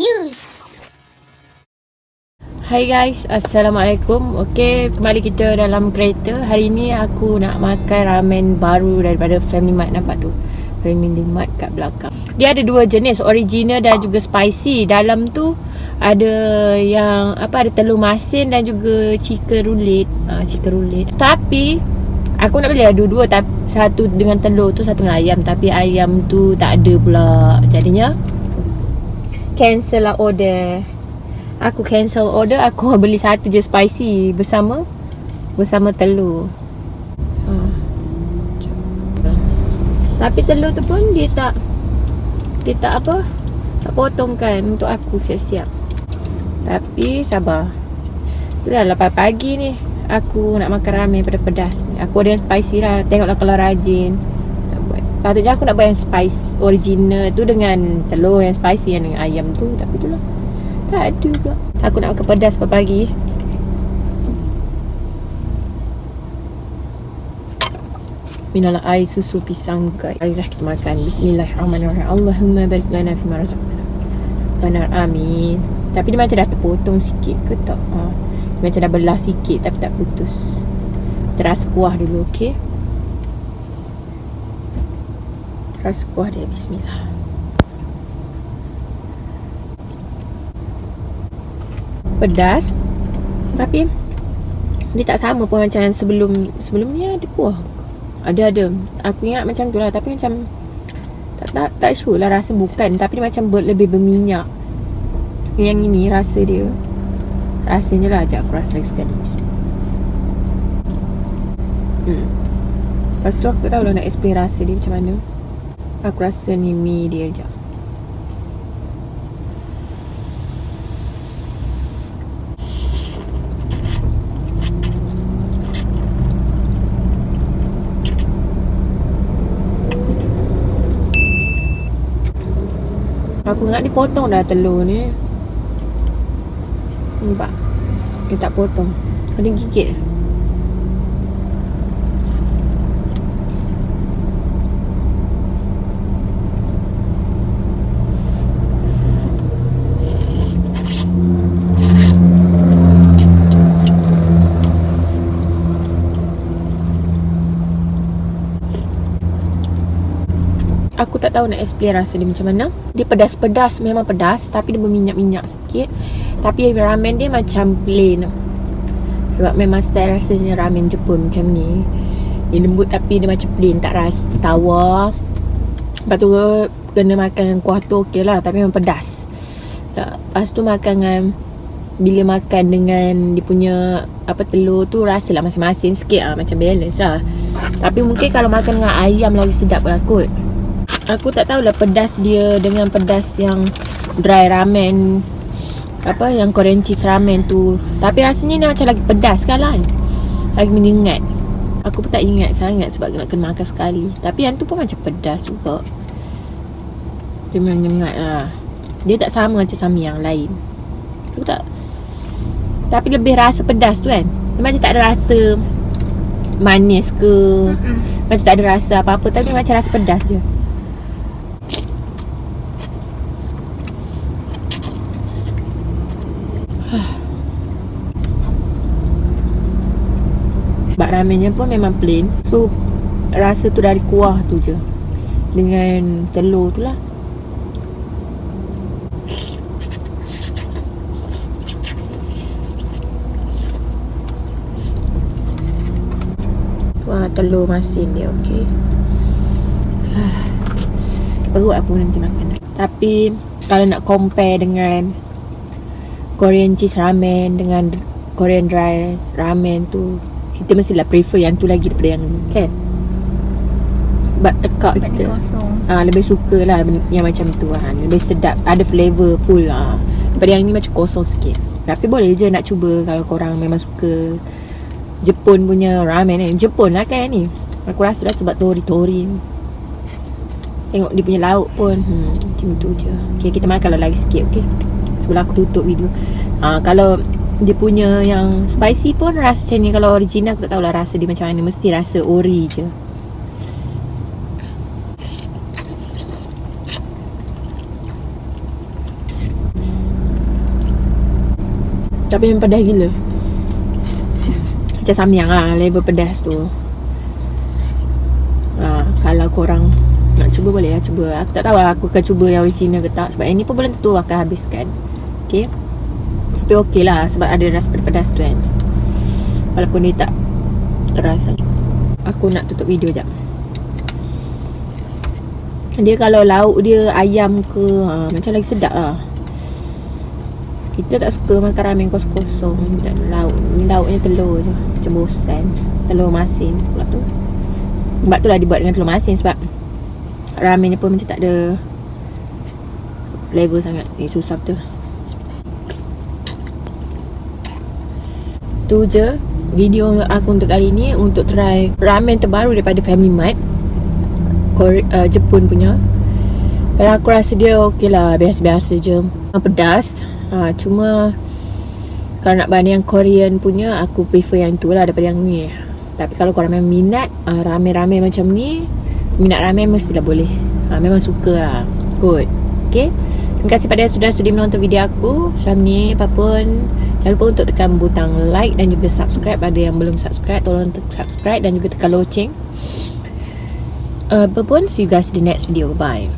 use. Hai guys, Assalamualaikum. Okay, kembali kita dalam kereta. Hari ni aku nak makan ramen baru daripada Family Mart. Nampak tu? Family Mart kat belakang. Dia ada dua jenis, original dan juga spicy. Dalam tu ada yang apa ada telur masin dan juga chicken roulette. Ha, Chicken roulette. Tapi Aku nak beli dua-dua Satu dengan telur tu, satu dengan ayam. Tapi ayam tu tak ada pula Jadinya Cancel lah order. Aku cancel order Aku beli satu je spicy Bersama Bersama telur. Ha. Tapi telur tu pun Dia tak Dia tak apa Tak potongkan Untuk aku siap-siap. Tapi sabar. Dah 8 pagi ni Aku nak makan ramen pada pedas Aku ada yang spicy lah. Tengoklah kalau rajin. Patutnya aku nak buat yang spice Original tu dengan Telur yang spicy Yang dengan ayam tu Tapi tu lah. Tak ada pula. Aku nak makan pedas pagi-pagi Minala air susu pisang guys. Marilah kita makan. Bismillahirrahmanirrahim. Allahumma barik lana fi marazaqna Benar amin. Tapi dia macam dah terpotong sikit ke tak? Ha. Dia macam dah belah sikit Tapi tak putus. Terasa kuah dulu okay Terasa kuah dia Bismillah. Pedas tapi dia tak sama pun macam sebelum sebelum ni ada kuah ada ada. Aku ingat macam tu lah tapi macam tak tak, tak sure lah rasa bukan tapi dia macam ber, lebih berminyak. Yang ini rasa dia. Rasanya lah ajak aku rasa lagi sekali. Hmm. lepas tu aku tak tahu lah nak explain rasa dia macam mana aku rasa ni mi dia je. Aku ingat dia potong dah telur ni. Nampak? Dia tak potong. Kena gigit Aku tak tahu nak explain rasa dia macam mana. Dia pedas-pedas Memang pedas Tapi dia berminyak-minyak sikit. Tapi ramen dia macam plain. Sebab memang style rasanya ramen Jepun macam ni. Dia lembut tapi dia macam plain Tak rasa tawa. Lepas tu kena makan dengan kuah tu okey lah. Tapi memang pedas. Lepas tu makan dengan Bila makan dengan dia punya Apa telur tu rasa lah masing-masing sikit. Lah Macam balance lah. Tapi mungkin kalau makan dengan ayam lagi sedap lah kot Aku tak tahulah pedas dia dengan pedas yang dry ramen. Apa yang Korean cheese ramen tu. Tapi rasanya ni macam lagi pedas kan lah Lagi menyengat Aku pun tak ingat sangat sebab nak kena makan sekali. Tapi yang tu pun macam pedas juga. Dia menyengat lah. Dia tak sama macam sami yang lain. Aku tak Tapi lebih rasa pedas tu kan? Dia macam tak ada rasa Manis ke? Macam tak ada rasa apa-apa. Tapi macam rasa pedas je Bak ramennya pun memang plain. So Rasa tu dari kuah tu je. Dengan telur tu lah. Wah telur masin dia okey. Perut aku nanti makan. Tapi Kalau nak compare dengan Korean cheese ramen Dengan Korean dry ramen tu kita mestilah prefer yang tu lagi daripada yang kan? Sebab tekak kita. ah ha, lebih suka lah yang macam tu kan lebih sedap ada flavour full lah daripada yang ni macam kosong sikit. Tapi boleh je nak cuba kalau korang memang suka Jepun punya ramen ni. Jepun lah kan ni. Aku rasa lah sebab tori-tori. Tengok dia punya lauk pun hmm, macam tu je. Okay, kita makan lah lagi sikit okay? sebelum aku tutup video. Ha, kalau dia punya yang spicy pun rasa macam ni. Kalau original aku tak tahulah rasa dia macam mana. Mesti rasa ori je. Tapi memang pedas gila. Macam samyang lah Level pedas tu. Ha, Kalau korang Nak cuba boleh lah cuba. Aku tak tahu lah Aku akan cuba yang original ke tak. Sebab yang ni pun belum tentu akan habiskan. Okay Tapi okey lah Sebab ada rasa pedas tu kan. Walaupun dia tak Terasa Aku nak tutup video jap. Dia kalau lauk dia Ayam ke ha, Macam lagi sedap lah. Kita tak suka makan ramen kosong-kosong Macam lauk Ni lauknya telur je. Macam bosan. Telur masin pula tu. Sebab tu lah dibuat dengan telur masin Sebab Ramennya pun macam tak ada Flavor sangat. Ni susah betul Tu je Video aku untuk kali ni Untuk try ramen terbaru daripada Family Mart. Kore- uh, Jepun punya. Dan aku rasa dia okey lah Biasa-biasa je. Pedas. Ha, Cuma Kalau nak banding yang Korean punya Aku prefer yang tu lah Daripada yang ni. Tapi kalau korang memang minat uh, Ramen-ramen macam ni Minat ramen mestilah boleh. Ha, Memang suka lah Good Okay Terima kasih pada yang sudah sudi menonton video aku. Selama ni apapun Jangan lupa untuk tekan butang like Dan juga subscribe. Ada yang belum subscribe Tolong subscribe Dan juga tekan loceng. Uh, Apa pun See you guys in the next video. Bye